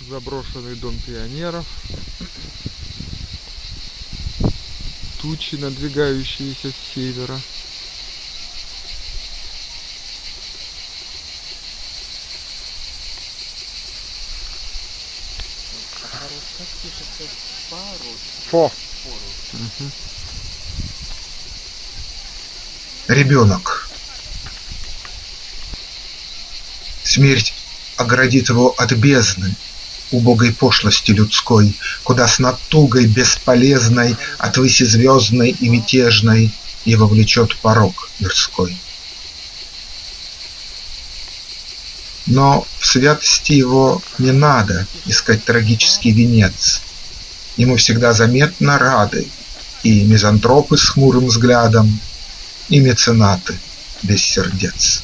заброшенный дом пионеров. Тучи надвигающиеся с севера. Фо. Ребенок. Смерть оградит его от бездны, убогой пошлости людской, Куда с натугой бесполезной от выси звездной и мятежной Его влечет порог мирской. Но в святости его не надо искать трагический венец. Ему всегда заметно рады и мизантропы с хмурым взглядом, и меценаты без сердец.